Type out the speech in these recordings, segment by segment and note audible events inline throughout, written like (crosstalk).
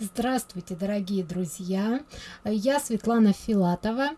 Здравствуйте, дорогие друзья! Я Светлана Филатова.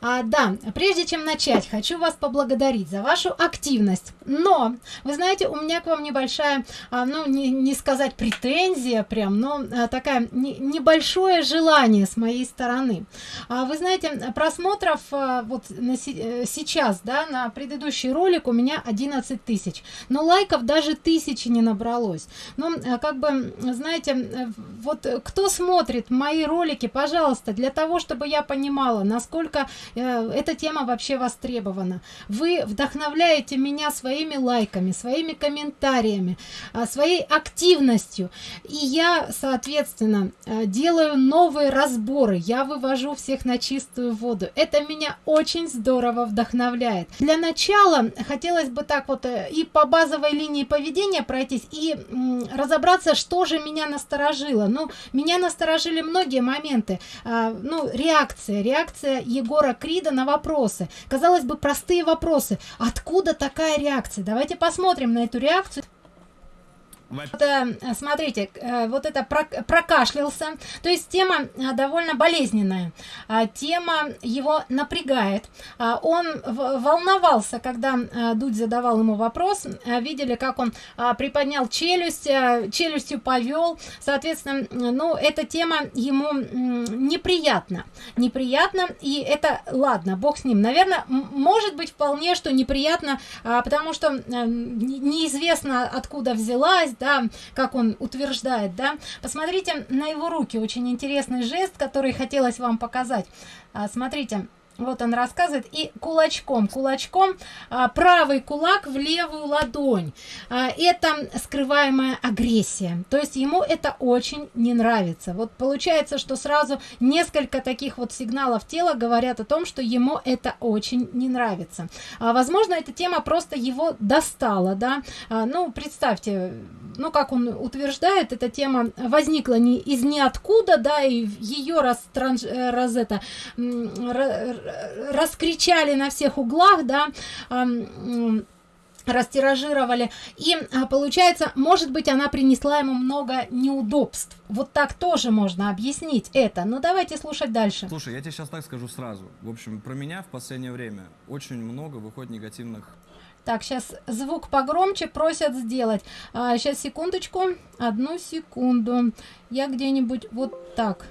А, да, прежде чем начать, хочу вас поблагодарить за вашу активность. Но, вы знаете, у меня к вам небольшая, а, ну, не, не сказать претензия прям, но а, такая не, небольшое желание с моей стороны. А, вы знаете, просмотров а, вот на, э, сейчас, да, на предыдущий ролик у меня 11 тысяч. Но лайков даже тысячи не набралось. Ну, как бы, знаете, э, вот кто смотрит мои ролики, пожалуйста, для того, чтобы я понимала, насколько эта тема вообще востребована. Вы вдохновляете меня своими лайками, своими комментариями, э, своей активностью. И я, соответственно, э, делаю новые разборы. Я вывожу всех на чистую воду. Это меня очень здорово вдохновляет. Для начала хотелось бы так вот э, и по базовой линии поведения пройтись, и разобраться, что же меня насторожило. Ну, меня насторожили многие моменты. Ну, реакция. Реакция Егора Крида на вопросы. Казалось бы, простые вопросы. Откуда такая реакция? Давайте посмотрим на эту реакцию. Э, смотрите, э, вот это прокашлялся. То есть тема э, довольно болезненная. А, тема его напрягает. А, он волновался, когда Дудь задавал ему вопрос. Видели, как он приподнял челюсть, челюстью повел. Соответственно, ну, эта тема ему неприятна. Неприятно, и это, ладно, бог с ним. Наверное, может быть вполне, что неприятно, а, потому что неизвестно, откуда взялась, да, как он утверждает, да. Посмотрите на его руки, очень интересный жест, который хотелось вам показать. А, смотрите, вот он рассказывает. И кулачком кулачком а, правый кулак в левую ладонь. А, это скрываемая агрессия. То есть ему это очень не нравится. Вот получается что сразу несколько таких вот сигналов тела говорят о том что ему это очень не нравится. А, возможно эта тема просто его достала да. А, ну представьте ну как он утверждает эта тема возникла не из ниоткуда да и ее раз, э, раз это раскричали на всех углах да растиражировали и а, получается может быть она принесла ему много неудобств вот так тоже можно объяснить это но давайте слушать дальше слушай я тебе сейчас так скажу сразу в общем про меня в последнее время очень много выходит негативных так, сейчас звук погромче просят сделать. А, сейчас, секундочку. Одну секунду. Я где-нибудь вот так.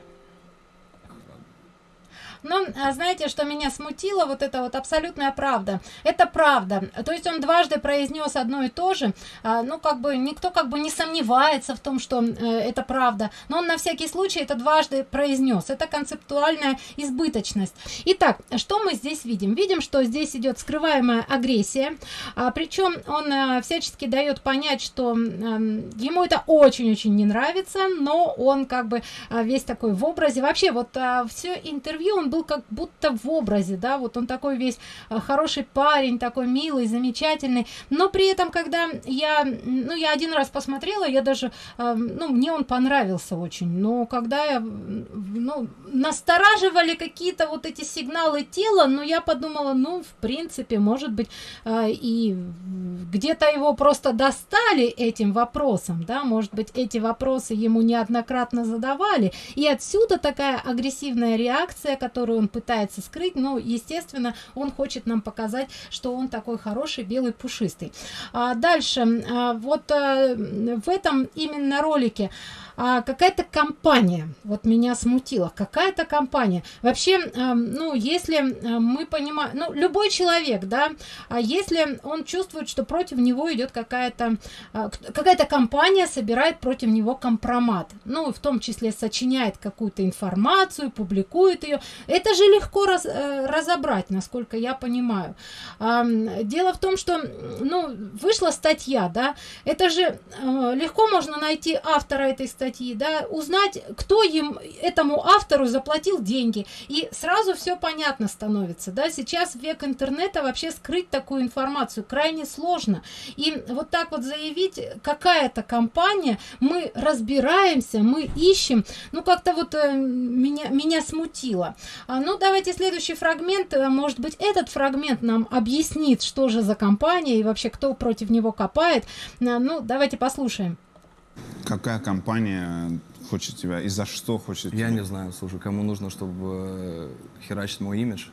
Но а знаете, что меня смутило? Вот это вот абсолютная правда. Это правда. То есть он дважды произнес одно и то же. А, ну, как бы никто как бы не сомневается в том, что э, это правда. Но он на всякий случай это дважды произнес. Это концептуальная избыточность. Итак, что мы здесь видим? Видим, что здесь идет скрываемая агрессия. А, причем он а, всячески дает понять, что а, ему это очень-очень не нравится, но он как бы а, весь такой в образе. Вообще, вот все интервью он был как будто в образе, да, вот он такой весь э, хороший парень, такой милый, замечательный, но при этом, когда я, ну, я один раз посмотрела, я даже, э, ну, мне он понравился очень, но когда я, ну, настораживали какие-то вот эти сигналы тела, но я подумала, ну, в принципе, может быть, э, и где-то его просто достали этим вопросом, да, может быть, эти вопросы ему неоднократно задавали, и отсюда такая агрессивная реакция, которая которую он пытается скрыть, но, естественно, он хочет нам показать, что он такой хороший, белый, пушистый. А дальше, а, вот а, в этом именно ролике а, какая-то компания. Вот меня смутила какая-то компания. Вообще а, ну если а, мы понимаем ну любой человек да а если он чувствует что против него идет какая-то а, какая-то компания собирает против него компромат ну в том числе сочиняет какую-то информацию публикует ее это же легко раз, э, разобрать насколько я понимаю. Дело в том что ну вышла статья да это же э, легко можно найти автора этой статьи статьи, да, узнать, кто им, этому автору заплатил деньги, и сразу все понятно становится, да, сейчас век интернета вообще скрыть такую информацию крайне сложно, и вот так вот заявить, какая-то компания, мы разбираемся, мы ищем, ну, как-то вот э, меня, меня смутило. А, ну, давайте следующий фрагмент, э, может быть, этот фрагмент нам объяснит, что же за компания и вообще кто против него копает, а, ну, давайте послушаем какая компания хочет тебя и за что хочет Я тебя? не знаю, слушай, кому нужно, чтобы э, херачить мой имидж.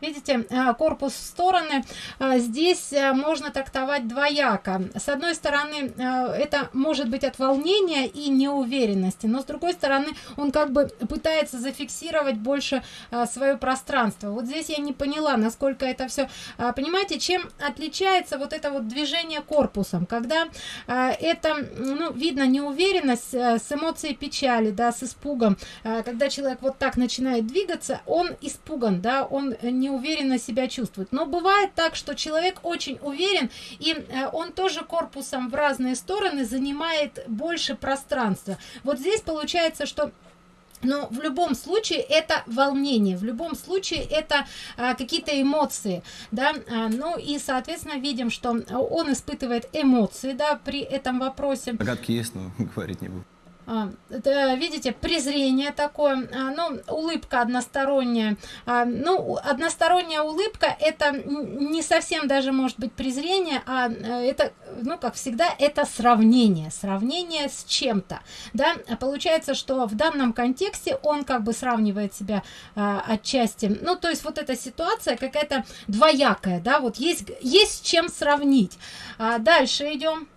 Видите, а, корпус в стороны. А, Здесь а, можно трактовать двояко. С одной стороны, это может быть от волнения и неуверенности, но с другой стороны, он как бы пытается зафиксировать больше свое пространство. Вот здесь я не поняла, насколько это все. Понимаете, чем отличается вот это вот движение корпусом, когда это, ну, видно неуверенность с эмоцией печали, да, с испугом. Когда человек вот так начинает двигаться, он испуган, да, он не уверенно себя чувствует. Но бывает так, что человек очень уверен, и э, он тоже корпусом в разные стороны занимает больше пространства. Вот здесь получается, что но в любом случае это волнение, в любом случае это а, какие-то эмоции, да, а, ну и соответственно видим, что он испытывает эмоции, да, при этом вопросе. Догадки есть, но (laughs) говорить не буду. А, видите, презрение такое, а, ну, улыбка односторонняя. А, ну, односторонняя улыбка это не совсем даже может быть презрение, а э, это, ну, как всегда, это сравнение, сравнение с чем-то, да. Получается, что в данном контексте он как бы сравнивает себя отчасти, ну, то есть вот эта ситуация какая-то двоякая, да, вот есть, есть чем сравнить. Дальше идем.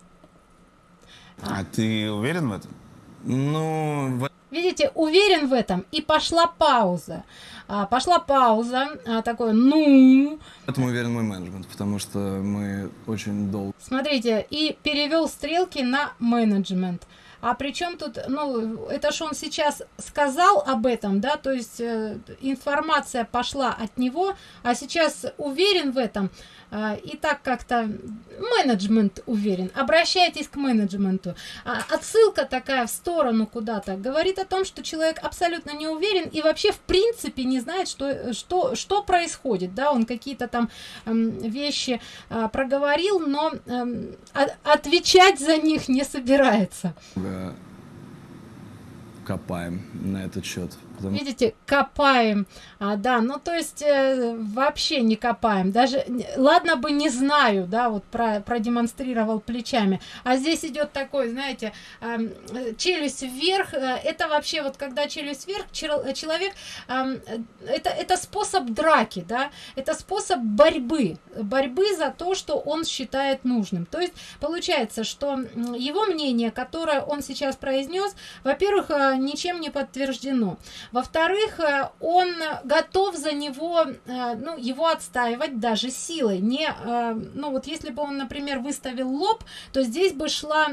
А ты уверен в этом? Ну, в Видите, уверен в этом, и пошла пауза. А, пошла пауза, а, такое, ну, этом уверен мой менеджмент, потому что мы очень долго смотрите, и перевел стрелки на менеджмент. А причем тут, ну, это ж он сейчас сказал об этом, да, то есть э, информация пошла от него, а сейчас уверен в этом, а, и так как-то менеджмент уверен. Обращайтесь к менеджменту. А, отсылка такая в сторону куда-то говорит о том, что человек абсолютно не уверен и вообще в принципе не знает, что, что, что происходит, да, он какие-то там эм, вещи а, проговорил, но о- отвечать за них не собирается. Копаем на этот счет. Потому Видите, копаем, а, да, ну то есть э, вообще не копаем, даже, ладно бы не знаю, да, вот про, продемонстрировал плечами, а здесь идет такой, знаете, э, челюсть вверх, э, это вообще вот когда челюсть вверх, чел- э, человек, э, это, это способ драки, да, это способ борьбы, борьбы за то, что он считает нужным, то есть получается, что его мнение, которое он сейчас произнес, во-первых, э, ничем не подтверждено. Во-вторых, э, он готов за него, э, ну, его отстаивать даже силой. Не, э, ну, вот если бы он, например, выставил лоб, то здесь бы шла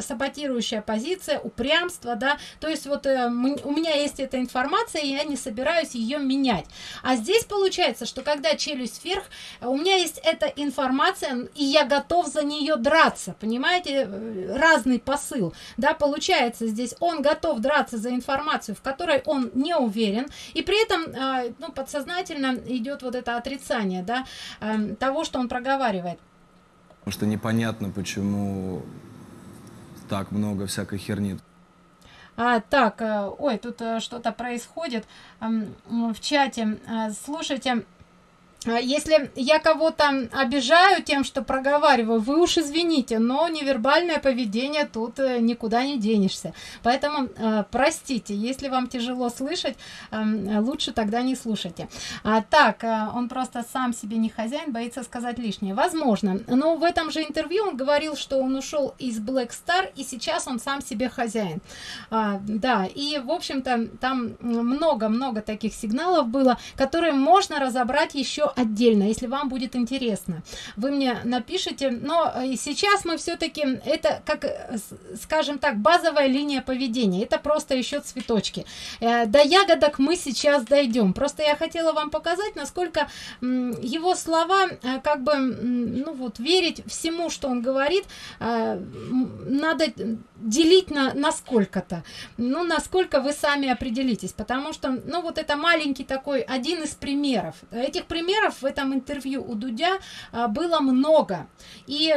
саботирующая позиция, упрямство, да, то есть вот у меня есть эта информация, и я не собираюсь ее менять. А здесь получается, что когда челюсть вверх, у меня есть эта информация, и я готов за нее драться, понимаете, разный посыл, да, получается здесь он готов драться за информацию, в которой он не уверен, и при этом, э, ну, подсознательно идет вот это отрицание, да, э, того, что он проговаривает. что непонятно, почему так много всякой херни. А, так, э, ой, тут э, что-то происходит в чате. Э, Слушайте, а если я кого-то обижаю тем, что проговариваю, вы уж извините, но невербальное поведение тут э, никуда не денешься. Поэтому э, простите, если вам тяжело слышать, э, лучше тогда не слушайте. А, так, э, он просто сам себе не хозяин, боится сказать лишнее. Возможно. Но в этом же интервью он говорил, что он ушел из Black Star, и сейчас он сам себе хозяин. А, да, и, в общем-то, там много-много таких сигналов было, которые можно разобрать еще отдельно, если вам будет интересно. Вы мне напишите, но э, сейчас мы все-таки, это как, э, скажем так, базовая линия поведения, это просто еще цветочки. Э, До ягодок мы сейчас дойдем. Просто я хотела вам показать, насколько его слова, как бы, ну вот, верить всему, что он говорит, надо делить на, на сколько-то. Ну, насколько вы сами определитесь. Потому что, ну, вот это маленький такой, один из примеров. Этих примеров в этом интервью у Дудя а, было много. И,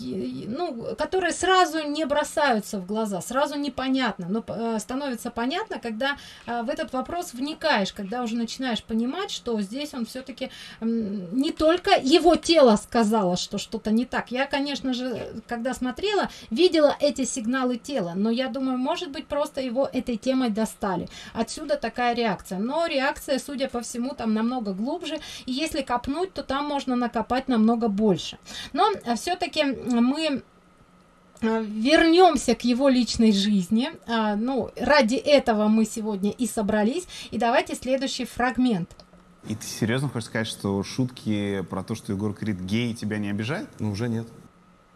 и, ну, которые сразу не бросаются в глаза, сразу непонятно. Но э, становится понятно, когда а, в этот вопрос вникаешь, когда уже начинаешь понимать, что здесь он все-таки не только его тело сказало, что что-то не так. Я, конечно же, когда смотрела, видела эти сигналы сигналы тела, но я думаю, может быть, просто его этой темой достали. Отсюда такая реакция. Но реакция, судя по всему, там намного глубже, и если копнуть, то там можно накопать намного больше. Но э, все-таки мы э, вернемся к его личной жизни а, ну ради этого мы сегодня и собрались и давайте следующий фрагмент И ты серьезно хочешь сказать, что шутки про то, что Егор Крид гей, тебя не обижают? Ну, уже нет.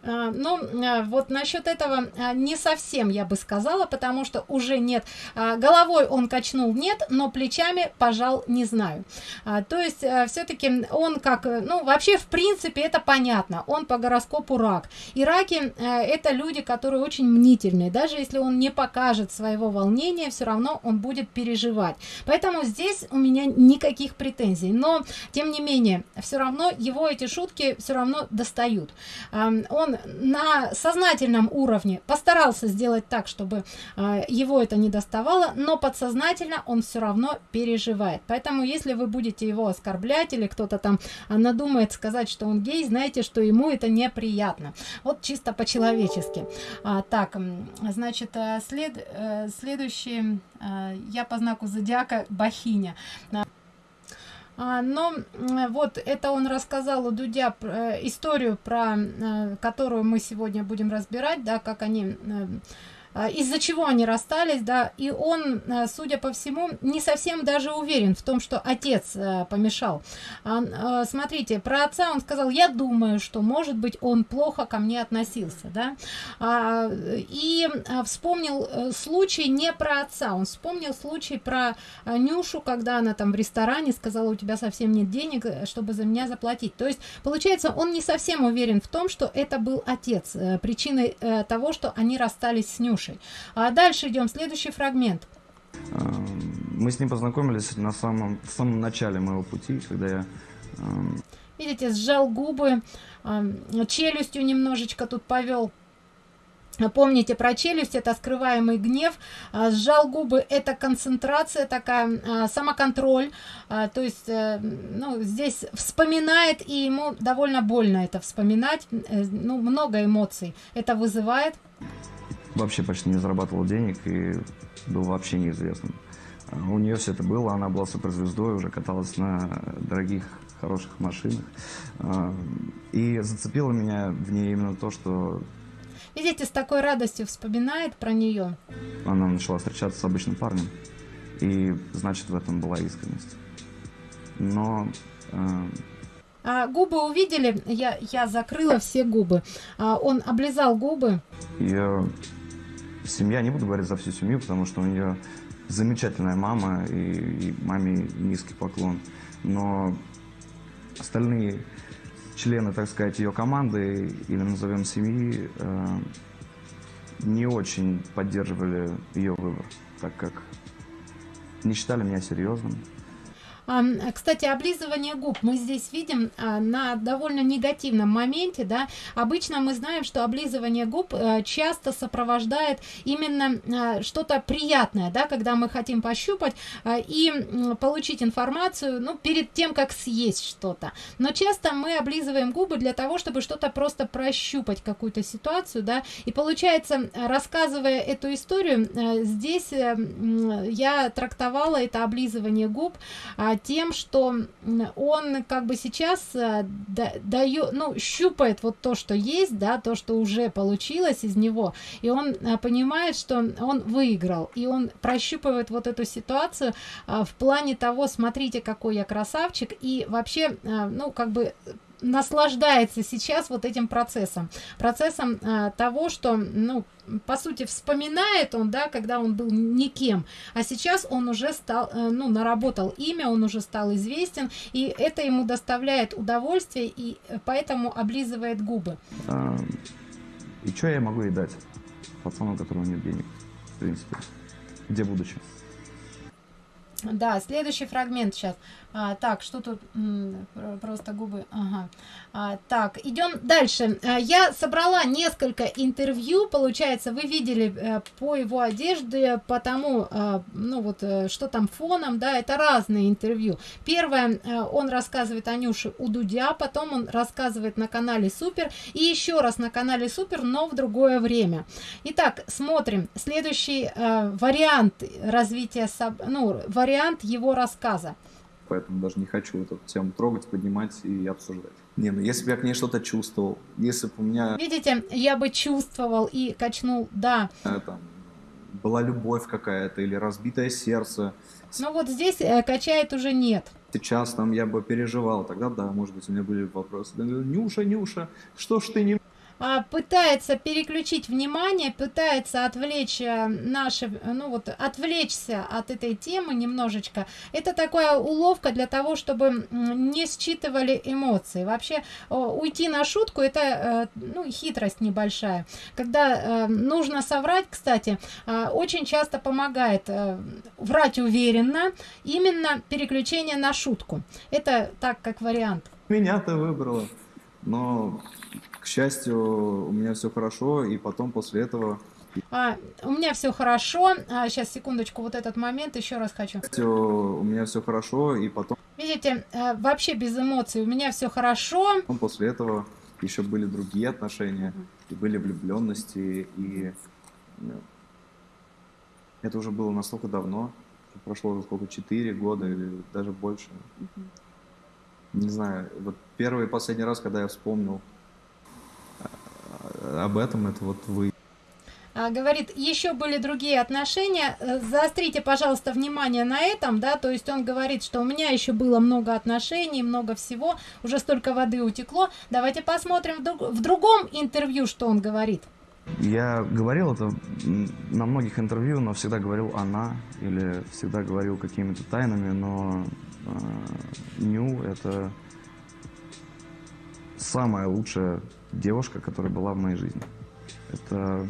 А, ну, а, вот насчет этого а, не совсем я бы сказала, потому что уже нет. Головой он качнул нет, но плечами пожал не знаю. То есть все-таки он как, ну, вообще в принципе это понятно. Он по гороскопу рак. И раки это люди, которые очень мнительные. Даже если он не покажет своего волнения, все равно он будет переживать. Поэтому здесь у меня никаких претензий. Но, тем не менее, все равно его эти шутки все равно достают. Он на сознательном уровне постарался сделать так, чтобы э, его это не доставало, но подсознательно он все равно переживает. Поэтому, если вы будете его оскорблять или кто-то там а, надумает сказать, что он гей, знаете, что ему это неприятно. Вот чисто по-человечески. А, так, значит, э, след, э, следующий, э, я по знаку зодиака Бахиня. А, но вот это он рассказал у Дудя э, историю, про э, которую мы сегодня будем разбирать, да, как они э, из-за чего они расстались, да, и он, а, судя по всему, не совсем даже уверен в том, что отец а, помешал. Смотрите, про отца он сказал, я думаю, что, может быть, он плохо ко мне относился, да, и вспомнил э, случай не про отца, он вспомнил случай про Нюшу, когда она там в ресторане сказала, у тебя совсем нет денег, э, чтобы за меня заплатить. То есть, получается, он не совсем уверен в том, что это был отец, э, причиной того, что они расстались с Нюшей слушай. А дальше идем, следующий фрагмент. Эм, мы с ним познакомились на самом, в самом начале моего пути, когда я... Эм, Видите, сжал губы, эм, челюстью немножечко тут повел. Помните про челюсть, это скрываемый гнев, а, сжал губы, это концентрация такая, а, самоконтроль, а, то есть, э, ну, здесь вспоминает, и ему довольно больно это вспоминать, э, ну, много эмоций это вызывает вообще почти не зарабатывал денег и был вообще неизвестным. А у нее все это было, она была суперзвездой, уже каталась на дорогих, хороших машинах. А, и зацепило меня в ней именно то, что... Видите, с такой радостью вспоминает про нее. Она начала встречаться с обычным парнем. И, значит, в этом была искренность. Но... А, а, губы увидели, я, я закрыла все губы. А, он облизал губы. Я семья, не буду говорить за всю семью, потому что у нее замечательная мама, и, и маме низкий поклон. Но остальные члены, так сказать, ее команды, или назовем семьи, э, не очень поддерживали ее выбор, так как не считали меня серьезным. Кстати, облизывание губ мы здесь видим а, на довольно негативном моменте, да. Обычно мы знаем, что облизывание губ э, часто сопровождает именно а, что-то приятное, да, когда мы хотим пощупать а, и получить информацию, ну, перед тем, как съесть что-то. Но часто мы облизываем губы для того, чтобы что-то просто прощупать, какую-то ситуацию, да. И получается, рассказывая эту историю, э, здесь э, я трактовала это облизывание губ тем, что он как бы сейчас э, дает, ну, щупает вот то, что есть, да, то, что уже получилось из него, и он э, понимает, что он выиграл, и он прощупывает вот эту ситуацию э, в плане того, смотрите, какой я красавчик, и вообще, ну, как бы наслаждается сейчас вот этим процессом. Процессом э, того что ну по сути вспоминает он да когда он был никем. А сейчас он уже стал э, ну наработал имя он уже стал известен и это ему доставляет удовольствие и поэтому облизывает губы. А, и что я могу ей дать? Пацану у которого нет денег в принципе. Где будущее? Да, следующий фрагмент сейчас. А, так, что тут? Просто губы. Ага. А, так, идем дальше. А, я собрала несколько интервью. Получается, вы видели э, по его одежде, по тому, а, ну вот, э, что там фоном, да, это разные интервью. Первое, э, он рассказывает Анюше у Дудя, потом он рассказывает на канале Супер, и еще раз на канале Супер, но в другое время. Итак, смотрим. Следующий э, вариант развития, ну, вариант его рассказа. Поэтому даже не хочу эту тему трогать, поднимать и обсуждать. Не, ну если бы я к ней что-то чувствовал, если бы у меня Видите, я бы чувствовал и качнул, да. э, там была любовь какая-то или разбитое сердце, Но вот здесь э, качает уже нет. сейчас там я бы переживал, тогда да, может быть, у меня были вопросы. Нюша, Нюша, что ж ты не пытается переключить внимание, пытается отвлечь э, наши, ну вот, отвлечься от этой темы немножечко. Это такая уловка для того, чтобы не считывали эмоции. Вообще уйти на шутку это, э, ну, хитрость небольшая. Когда э, нужно соврать, кстати, очень часто помогает врать уверенно, именно переключение на шутку. Это так, как вариант. меня-то выбрала? Но, к счастью, у меня все хорошо, и потом после этого А, у меня все хорошо. А, сейчас, секундочку, вот этот момент еще раз хочу. к счастью, у меня все хорошо, и потом Видите, э, вообще без эмоций. У меня все хорошо. после этого еще были другие отношения, и были влюбленности, и ну, это уже было настолько давно, прошло уже сколько, 4 года или даже больше. Не знаю, вот первый и последний раз, когда я вспомнил об этом, это вот вы. А, говорит, еще были другие отношения. Э, Заострите, пожалуйста, внимание на этом, да, то есть он говорит, что у меня еще было много отношений, много всего, уже столько воды утекло. Давайте посмотрим в, друг- в другом интервью, что он говорит. Я говорил это на многих интервью, но всегда говорил она или всегда говорил какими-то тайнами, но э, Ню это самая лучшая девушка, которая была в моей жизни. Это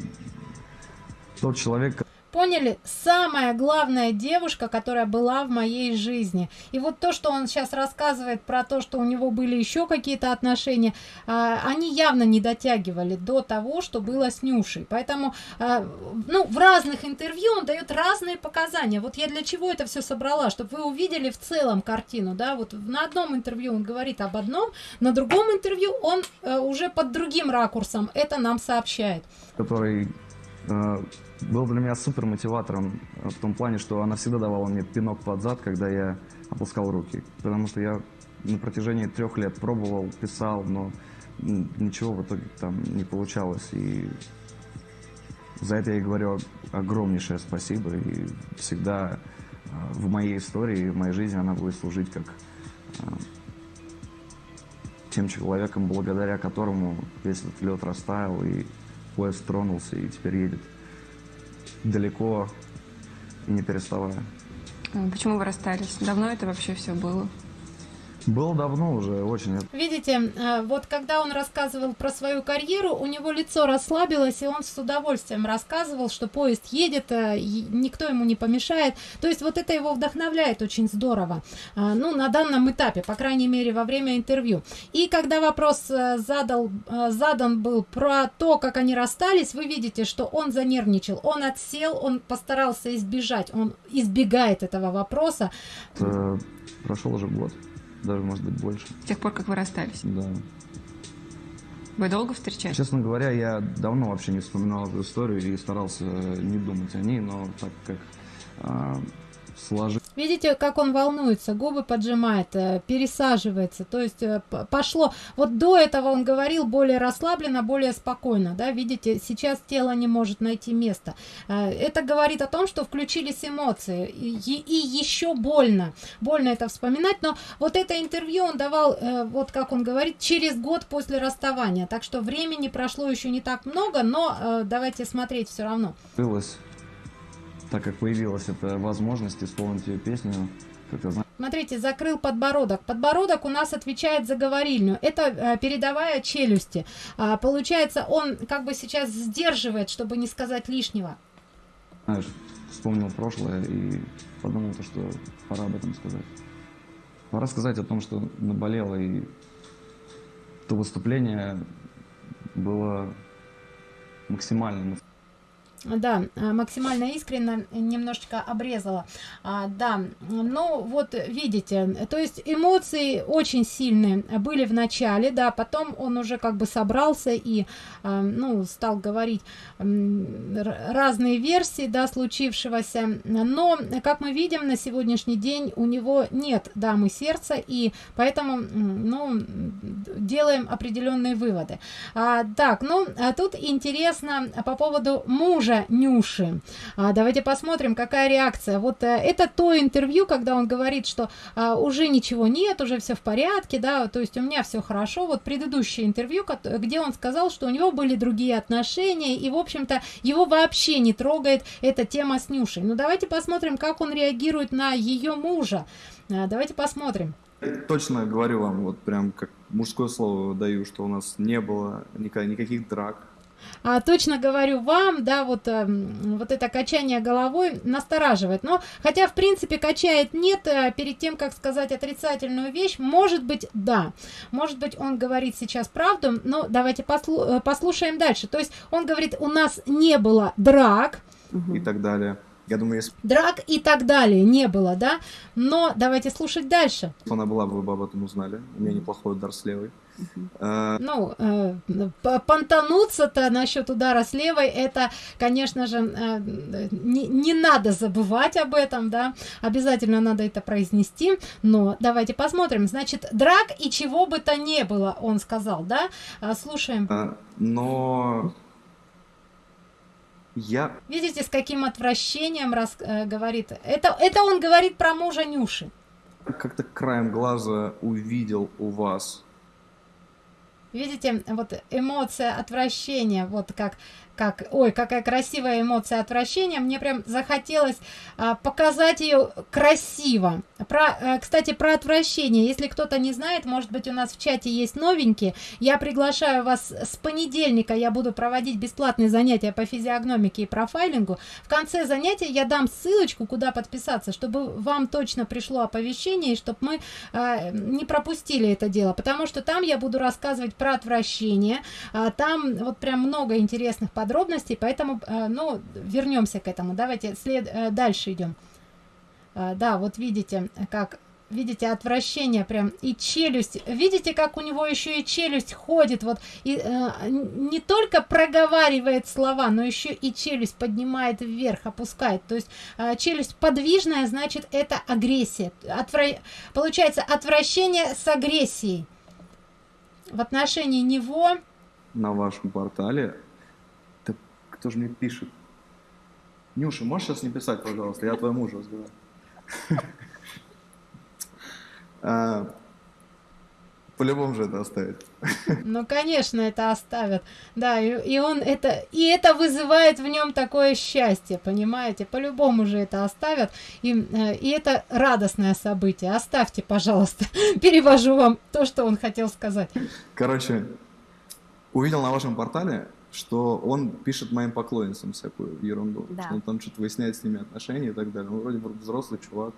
тот человек, Поняли? Самая главная девушка, которая была в моей жизни. И вот то, что он сейчас рассказывает про то, что у него были еще какие-то отношения, а, они явно не дотягивали до того, что было с Нюшей. Поэтому, а, ну, в разных интервью он дает разные показания. Вот я для чего это все собрала, чтобы вы увидели в целом картину, да, вот на одном интервью он говорит об одном, на другом интервью он э, уже под другим ракурсом это нам сообщает. который э, был для меня супер мотиватором э, в том плане, что она всегда давала мне пинок под зад, когда я опускал руки. Потому что я на протяжении трех лет пробовал, писал, но ничего в итоге там не получалось. И за это я говорю огромнейшее спасибо. И всегда э, в моей истории, в моей жизни она будет служить как э, тем человеком, благодаря которому весь этот лед растаял и поезд тронулся и теперь едет далеко и не переставая. Почему вы расстались? Давно это вообще все было? Было давно уже, очень. Видите, э, вот когда он рассказывал про свою карьеру, у него лицо расслабилось, и он с удовольствием рассказывал, что поезд едет, э, никто ему не помешает. То есть вот это его вдохновляет очень здорово. А, Ну, на данном этапе, по крайней мере, во время интервью. И когда вопрос э, задал, э, задан был про то, как они расстались, вы видите, что он занервничал, он отсел, он постарался избежать, он избегает этого вопроса. э, Прошел уже год, даже может быть больше. С тех пор, как вы расстались? Да. Вы долго встречались? Честно говоря, я давно вообще не вспоминал эту историю и старался не думать о ней, но так как сложилось Видите, как он волнуется, губы поджимает, э, пересаживается. То есть э, пошло. Вот до этого он говорил более расслабленно, более спокойно. Да, видите, сейчас тело не может найти место. Э, Это говорит о том, что включились эмоции. И, и еще больно. Больно это вспоминать. Но вот это интервью он давал, вот как он говорит, через год после расставания. Так что времени прошло еще не так много, но давайте смотреть все равно. Так как появилась эта возможность исполнить ее песню, как-то, Смотрите, закрыл подбородок. Подбородок у нас отвечает за говорильню. Это э, передовая челюсти. А, получается, он как бы сейчас сдерживает, чтобы не сказать лишнего. знаешь, вспомнил прошлое и подумал, то, что пора об этом сказать. Пора сказать о том, что наболело, и то выступление было максимально да, а, максимально искренно немножечко обрезала. А, да, ну вот видите, то есть эмоции очень сильные были в начале, да, потом он уже как бы собрался и, а, ну, стал говорить разные версии, да, случившегося. Но, как мы видим, на сегодняшний день у него нет дамы сердца, и поэтому, ну, делаем определенные выводы. А, так, ну, а тут интересно по поводу мужа Нюши. А, давайте посмотрим, какая реакция. Вот а, это то интервью, когда он говорит, что а, уже ничего нет, уже все в порядке, да, то есть у меня все хорошо. Вот предыдущее интервью, где он сказал, что у него были другие отношения, и, в общем-то, его вообще не трогает эта тема с Нюшей. Ну, давайте посмотрим, как он реагирует на ее мужа. А, давайте посмотрим. Точно говорю вам, вот прям как мужское слово даю, что у нас не было никаких драк, а, точно говорю вам, да, вот, а, вот это качание головой настораживает. Но, хотя, в принципе, качает нет, а, перед тем, как сказать отрицательную вещь, может быть, да. Может быть, он говорит сейчас правду, но давайте послу э, послушаем дальше. То есть, он говорит, у нас не было драк. И так далее. Я думаю, если... Драк и так далее не было, да? Но давайте слушать дальше. Она была бы, вы бы об этом узнали. У меня неплохой удар с левой. Uh... Ну, э, понтануться-то насчет удара с левой, это, конечно же, э, не, не надо забывать об этом, да, обязательно надо это произнести, но давайте посмотрим. Значит, драк и чего бы то не было, он сказал, да? А, слушаем. Uh, но я... Видите, с каким отвращением раз, э, говорит. Это, это он говорит про мужа Нюши. Как-то краем глаза увидел у вас. Видите, вот эмоция отвращения, вот как как, ой, какая красивая эмоция отвращения. Мне прям захотелось а, показать ее красиво. Про, а, кстати, про отвращение. Если кто-то не знает, может быть, у нас в чате есть новенькие. Я приглашаю вас с понедельника. Я буду проводить бесплатные занятия по физиогномике и профайлингу. В конце занятия я дам ссылочку, куда подписаться, чтобы вам точно пришло оповещение, и чтобы мы а, не пропустили это дело. Потому что там я буду рассказывать про отвращение. А, там вот прям много интересных подробностей подробностей, поэтому, э, ну, вернемся к этому. Давайте след, э, дальше идем. Э, да, вот видите, как видите отвращение прям и челюсть видите как у него еще и челюсть ходит вот и э, не только проговаривает слова но еще и челюсть поднимает вверх опускает то есть э, челюсть подвижная значит это агрессия Отвра... получается отвращение с агрессией в отношении него на вашем портале кто же мне пишет? Нюша, можешь сейчас не писать, пожалуйста? Я твоему мужу разговариваю. (laughs) А, по-любому же это оставит. (laughs) Ну, конечно, это оставят. Да, и, и он это, и это вызывает в нем такое счастье, понимаете? По-любому же это оставят. И, э, и это радостное событие. Оставьте, пожалуйста. (laughs) Перевожу вам то, что он хотел сказать. Короче, увидел на вашем портале что он пишет моим поклонницам всякую ерунду, да. что он там что-то выясняет с ними отношения и так далее. Ну, вроде взрослый чувак.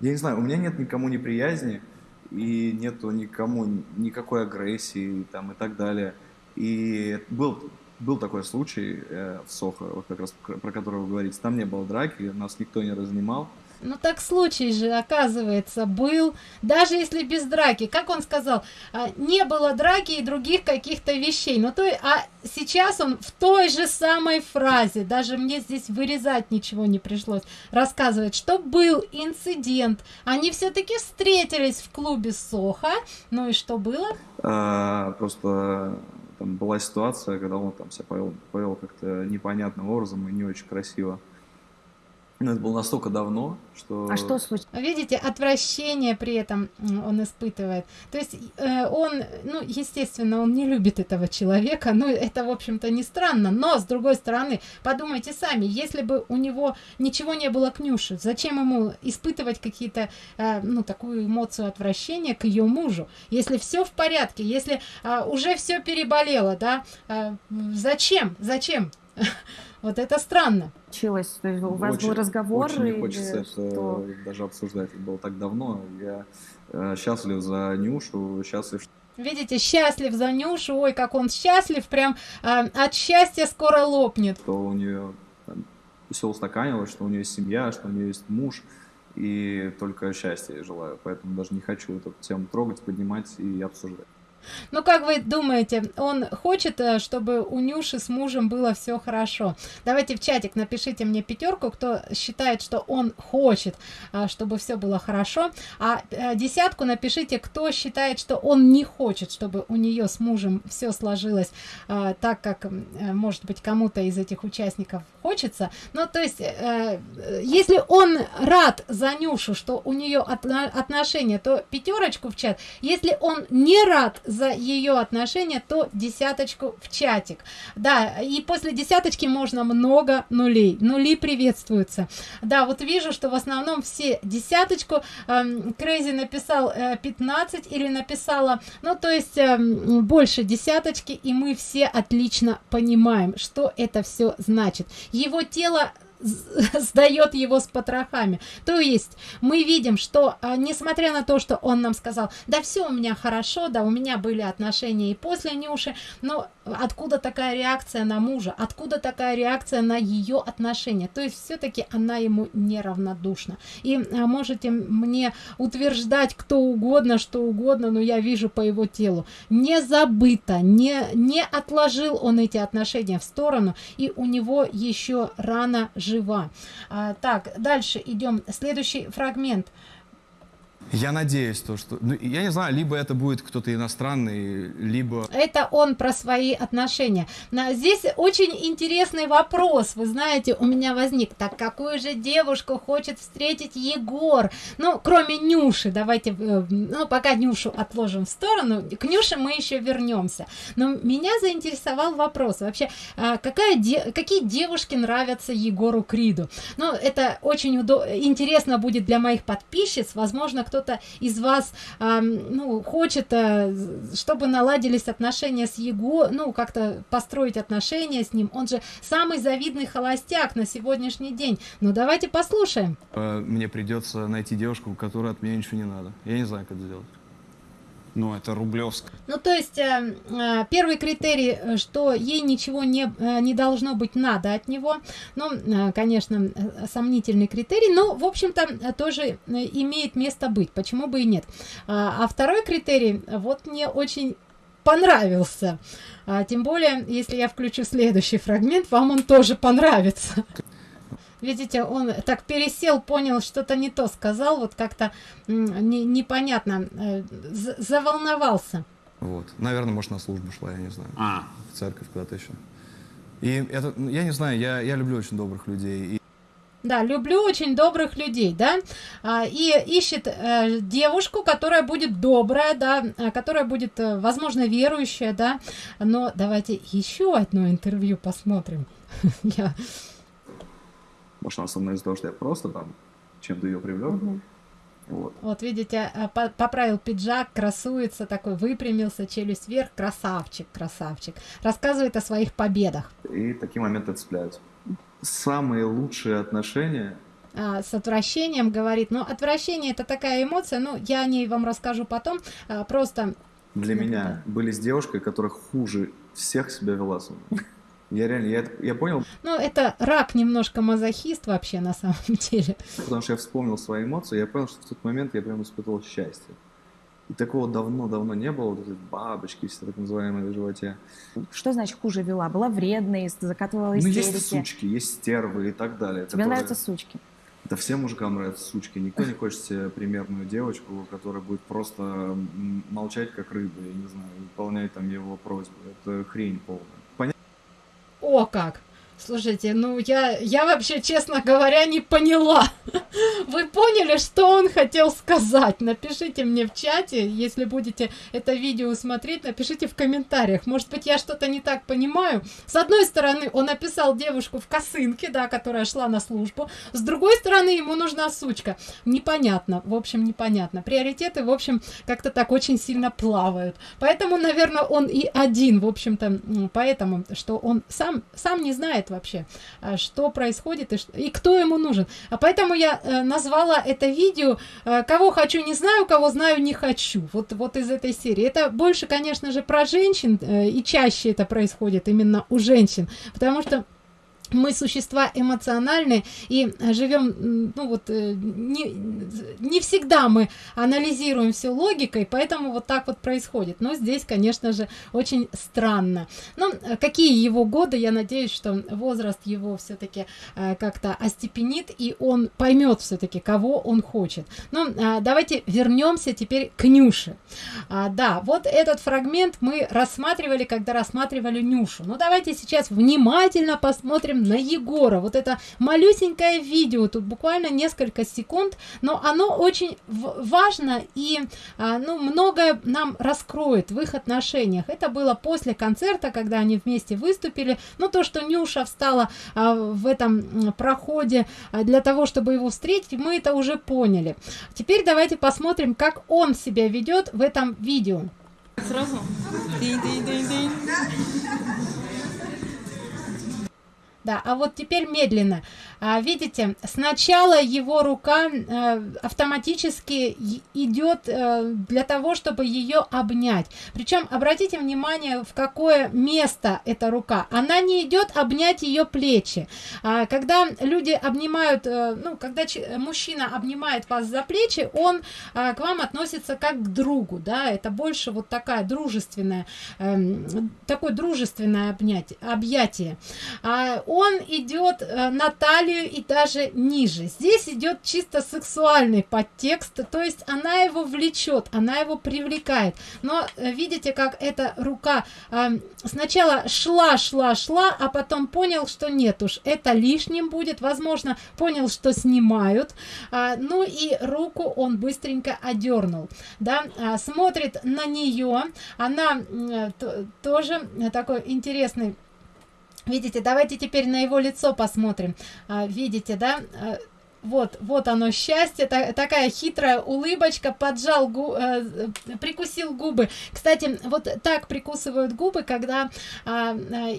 Я не знаю, у меня нет никому неприязни, и нету никому никакой агрессии там и так далее. И был, был такой случай э, в Сохо, вот как раз про который вы говорите, там не было драки, нас никто не разнимал. Ну так случай же, оказывается, был, даже если без драки. Как он сказал, а, не было драки и других каких-то вещей. Ну то, а сейчас он в той же самой фразе, даже мне здесь вырезать ничего не пришлось, рассказывает, что был инцидент. Они все-таки встретились в клубе Соха. Ну и что было? А, просто там была ситуация, когда он там себя повел, повел как-то непонятным образом и не очень красиво. Но это было настолько давно, что... А что случилось? Видите, отвращение при этом он испытывает. То есть э, он, ну, естественно, он не любит этого человека, ну, это, в общем-то, не странно, но, с другой стороны, подумайте сами, если бы у него ничего не было к Нюше, зачем ему испытывать какие-то, э, ну, такую эмоцию отвращения к ее мужу? Если все в порядке, если э, уже все переболело, да, э, зачем? Зачем? (laughs) Вот это странно. Случилось? То есть у вас Очень- был разговор? Очень не хочется это что? даже обсуждать. Это было так давно. Я э, счастлив за Нюшу, счастлив, что Видите, счастлив за Нюшу, ой, как он счастлив, прям а, от счастья скоро лопнет. у нее все устаканилось, что у нее есть семья, что у нее есть муж. И только счастья желаю. Поэтому даже не хочу эту тему трогать, поднимать и обсуждать. Ну, как вы думаете, он хочет, э, чтобы у Нюши с мужем было все хорошо? Давайте в чатик напишите мне пятерку, кто считает, что он хочет, а, чтобы все было хорошо. А э, десятку напишите, кто считает, что он не хочет, чтобы у нее с мужем все сложилось так, как, э, может быть, кому-то из этих участников хочется. Ну, то есть, э, э, если он рад за Нюшу, что у нее отношения, то пятерочку в чат. Если он не рад за ее отношения, то десяточку в чатик. Да, и после десяточки можно много нулей. Нули приветствуются. Да, вот вижу, что в основном все десяточку. Крейзи написал э, 15 или написала, ну, то есть эм, больше десяточки, и мы все отлично понимаем, что это все значит. Его тело (laughs) сдает его с потрохами. То есть мы видим, что а, несмотря на то, что он нам сказал, да все у меня хорошо, да у меня были отношения и после Нюши, но откуда такая реакция на мужа, откуда такая реакция на ее отношения? То есть все-таки она ему неравнодушна. И а, можете мне утверждать кто угодно, что угодно, но я вижу по его телу. Не забыто, не, не отложил он эти отношения в сторону, и у него еще рано жива. А, так, дальше идем. Следующий фрагмент. Я надеюсь, то, что... Ну, я не знаю, либо это будет кто-то иностранный, либо... Это он про свои отношения. На- Здесь очень интересный вопрос, вы знаете, у меня возник. Так какую же девушку хочет встретить Егор? Ну, кроме Нюши, давайте, э, ну, пока Нюшу отложим в сторону, к Нюше мы еще вернемся. Но меня заинтересовал вопрос, вообще, а, какая де- какие девушки нравятся Егору Криду? Ну, это очень удо- интересно будет для моих подписчиц, возможно, кто-то из вас ам, ну, хочет, а, чтобы наладились отношения с Его, ну, как-то построить отношения с ним. Он же самый завидный холостяк на сегодняшний день. Ну, давайте послушаем. э, мне придется найти девушку, у которой от меня ничего не надо. Я не знаю, как это сделать. Ну, это Рублевск. Ну, то есть, э, э, первый критерий, э, что ей ничего не, не должно быть надо от него. Ну, конечно, сомнительный критерий, но, в общем-то, тоже имеет место быть. Почему бы и нет? А, а второй критерий, вот мне очень понравился. А, тем более, если я включу следующий фрагмент, вам он тоже понравится. Видите, он так пересел, понял, что-то не то сказал, вот как-то не- непонятно, э, за- заволновался. Вот. Наверное, может, на службу шла, я не знаю. А, В церковь куда-то еще. И это, ну, я не знаю, я, я люблю очень добрых людей. И Да, люблю очень добрых людей, да, а, и ищет э, девушку, которая будет добрая, да, а, которая будет, э, возможно, верующая, да, но давайте еще одно интервью посмотрим. (laughs) Я Может, она со мной из-за того, что я просто там чем-то ее привлек. Вот. Вот видите, а, по- поправил пиджак, красуется такой, выпрямился, челюсть вверх, красавчик, красавчик. Рассказывает о своих победах. И такие моменты цепляют. Самые лучшие отношения А, с отвращением говорит, ну, отвращение это такая эмоция, ну, я о ней вам расскажу потом, а, просто для меня были с девушкой, которая хуже всех себя вела со мной. Я реально, я, я понял, Ну, это рак немножко мазохист вообще на самом (laughs) деле. потому что я вспомнил свои эмоции, я понял, что в тот момент я прям испытывал счастье. И такого давно-давно не было, вот эти бабочки все так называемые в животе. Что значит хуже вела? Была вредной, закатывала Ну, истерики. есть сучки, есть стервы и так далее. Тебе которые- нравятся сучки? Да всем мужикам нравятся сучки. Никто не хочет себе примерную девочку, которая будет просто молчать, как рыба, я не знаю, выполнять там его просьбы. Это хрень полная. О, как! Слушайте, ну я, я вообще, честно говоря, не поняла. (laughs) Вы поняли, что он хотел сказать? Напишите мне в чате, если будете это видео смотреть, напишите в комментариях. Может быть, я что-то не так понимаю. С одной стороны, он описал девушку в косынке, да, которая шла на службу. С другой стороны, ему нужна сучка. Непонятно, в общем, непонятно. Приоритеты, в общем, как-то так очень сильно плавают. Поэтому, наверное, он и один, в общем-то, поэтому, что он сам, сам не знает вообще, а, что происходит и, и кто ему нужен. А поэтому я э, назвала это видео э, «Кого хочу, не знаю, кого знаю, не хочу». Вот, вот из этой серии. Это больше, конечно же, про женщин, э, и чаще это происходит именно у женщин, потому что мы существа эмоциональные и живем, ну вот, э, не, не всегда мы анализируем все логикой, поэтому вот так вот происходит. Но здесь, конечно же, очень странно. Ну, какие его годы, я надеюсь, что возраст его все-таки э, как-то остепенит, и он поймет все-таки, кого он хочет. Ну, э, давайте вернемся теперь к Нюше. А, да, вот этот фрагмент мы рассматривали, когда рассматривали Нюшу. Ну, давайте сейчас внимательно посмотрим на Егора. Вот это малюсенькое видео, тут буквально несколько секунд, но оно очень важно и а, ну, многое нам раскроет в их отношениях. Это было после концерта, когда они вместе выступили. Ну, то, что Нюша встала а, в этом проходе а, для того, чтобы его встретить, мы это уже поняли. Теперь давайте посмотрим, как он себя ведет в этом видео. Сразу? Да, а вот теперь медленно. А, видите, сначала его рука а, автоматически идет а, для того, чтобы ее обнять. Причем обратите внимание, в какое место эта рука. Она не идет обнять ее плечи. А, когда люди обнимают, а, ну, когда мужчина обнимает вас за плечи, он а, к вам относится как к другу, да, это больше вот такая дружественная, а, такое дружественное обнять, объятие. А, он идет э, на талию и даже ниже. Здесь идет чисто сексуальный подтекст, то есть она его влечет, она его привлекает. Но э, видите, как эта рука э, сначала шла, шла, шла, а потом понял, что нет уж, это лишним будет. Возможно, понял, что снимают. А, ну и руку он быстренько одернул. Да, а, смотрит на нее. Она тоже такой интересный Видите, давайте теперь на его лицо посмотрим. А, видите, да? Вот, вот оно счастье, та, такая хитрая улыбочка, поджал, гу, э, прикусил губы. Кстати, вот так прикусывают губы, когда э,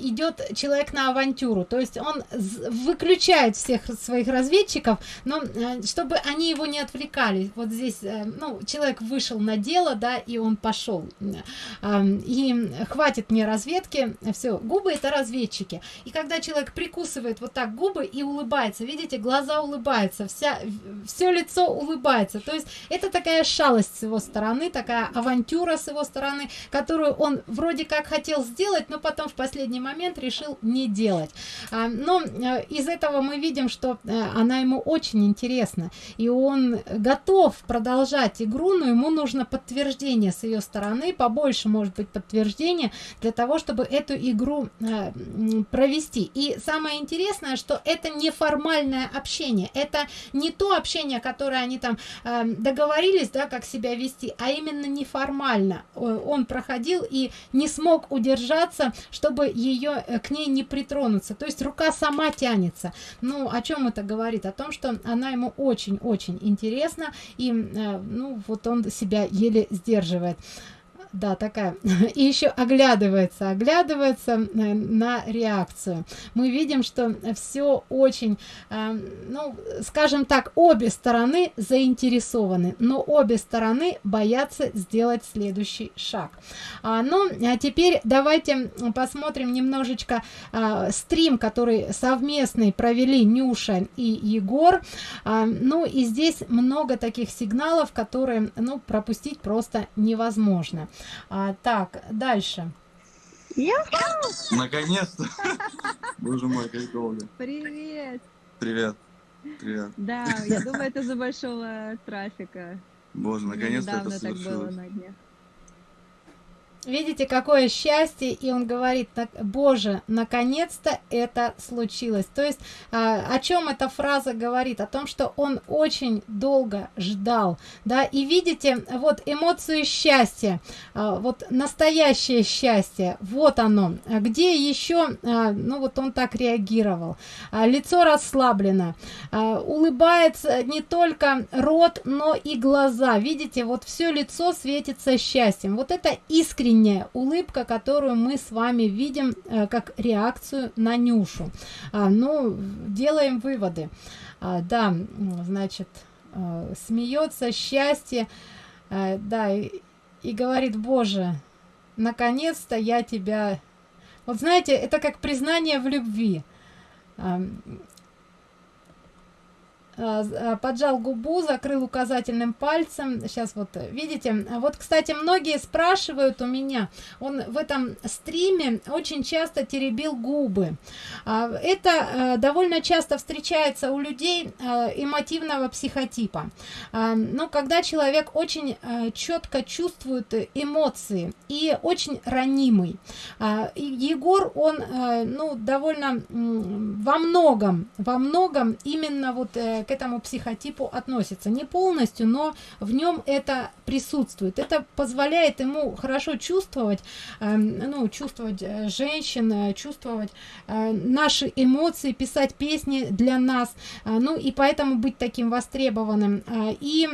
идет человек на авантюру. То есть он выключает всех своих разведчиков, но э, чтобы они его не отвлекали. Вот здесь, э, ну, человек вышел на дело, да, и он пошел. Э, и хватит мне разведки, все, губы это разведчики. И когда человек прикусывает вот так губы и улыбается, видите, глаза улыбаются, улыбается, вся, все лицо улыбается. То есть это такая шалость с его стороны, такая авантюра с его стороны, которую он вроде как хотел сделать, но потом в последний момент решил не делать. А, но э, из этого мы видим, что э, она ему очень интересна, и он готов продолжать игру, но ему нужно подтверждение с ее стороны, побольше может быть подтверждение для того, чтобы эту игру э, провести. И самое интересное, что это неформальное общение, это не то общение, которое они там э, договорились, да, как себя вести, а именно неформально. Он проходил и не смог удержаться, чтобы ее э, к ней не притронуться. То есть рука сама тянется. Ну, о чем это говорит? О том, что она ему очень-очень интересна, и, э, ну, вот он себя еле сдерживает да, такая, (laughs) и еще оглядывается, оглядывается э, на реакцию. Мы видим, что все очень, э, ну, скажем так, обе стороны заинтересованы, но обе стороны боятся сделать следующий шаг. А, ну, а теперь давайте посмотрим немножечко а, стрим, который совместный провели Нюша и Егор. А, ну, и здесь много таких сигналов, которые, ну, пропустить просто невозможно. А, так, дальше. Наконец-то! Боже мой, как долго. Привет! Привет. Привет. Да, я думаю, это за большого трафика. Боже, наконец-то это так было на дне. Видите, какое счастье, и он говорит, Боже, наконец-то это случилось. То есть, а, о чем эта фраза говорит? О том, что он очень долго ждал, да, и видите, вот эмоцию счастья, а, вот настоящее счастье, вот оно. Где еще, а, ну вот он так реагировал, лицо расслаблено, улыбается не только рот, но и глаза, видите, вот все лицо светится счастьем. Вот это искренняя улыбка, которую мы с вами видим э, как реакцию на Нюшу. А, ну, делаем выводы. А, да, значит, э, смеется счастье, э, да, и, и говорит, Боже, наконец-то я тебя... Вот знаете, это как признание в любви. А, а, а, поджал губу, закрыл указательным пальцем. Сейчас вот видите. Вот, кстати, многие спрашивают у меня, он в этом стриме очень часто теребил губы. А, это довольно часто встречается у людей эмотивного психотипа. Но когда человек очень четко чувствует эмоции и очень ранимый. Егор, он ну, довольно во многом, во многом именно вот э, к этому психотипу относится. Не полностью, но в нем это присутствует. Это позволяет ему хорошо чувствовать, э, ну, чувствовать э, женщин, э, чувствовать э, наши эмоции, писать песни для нас, ну и поэтому быть таким востребованным. И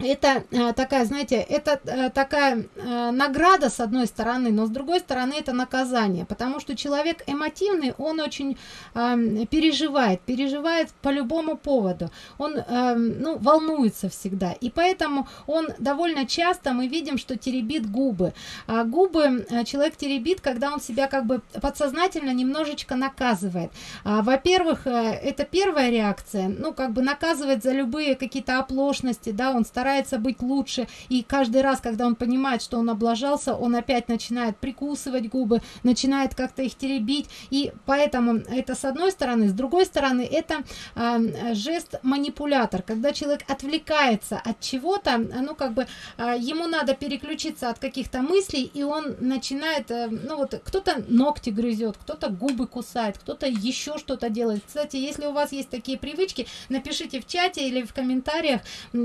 это э, такая, знаете, это э, такая э, награда с одной стороны, но с другой стороны это наказание, потому что человек эмоциональный, он очень переживает, переживает по любому поводу, он ну, волнуется всегда, и поэтому он довольно часто мы видим, что теребит губы. А губы человек теребит, когда он себя как бы подсознательно немножечко наказывает. А, Во-первых, э, это первая реакция, ну как бы наказывает за любые какие-то оплошности, да, он старается старается быть лучше, и каждый раз, когда он понимает, что он облажался, он опять начинает прикусывать губы, начинает как-то их теребить, и поэтому это с одной стороны, с другой стороны, это э, жест манипулятор, когда человек отвлекается от чего-то, ну как бы э, ему надо переключиться от каких-то мыслей, и он начинает, э, ну вот кто-то ногти грызет, кто-то губы кусает, кто-то еще что-то делает. Кстати, если у вас есть такие привычки, напишите в чате или в комментариях,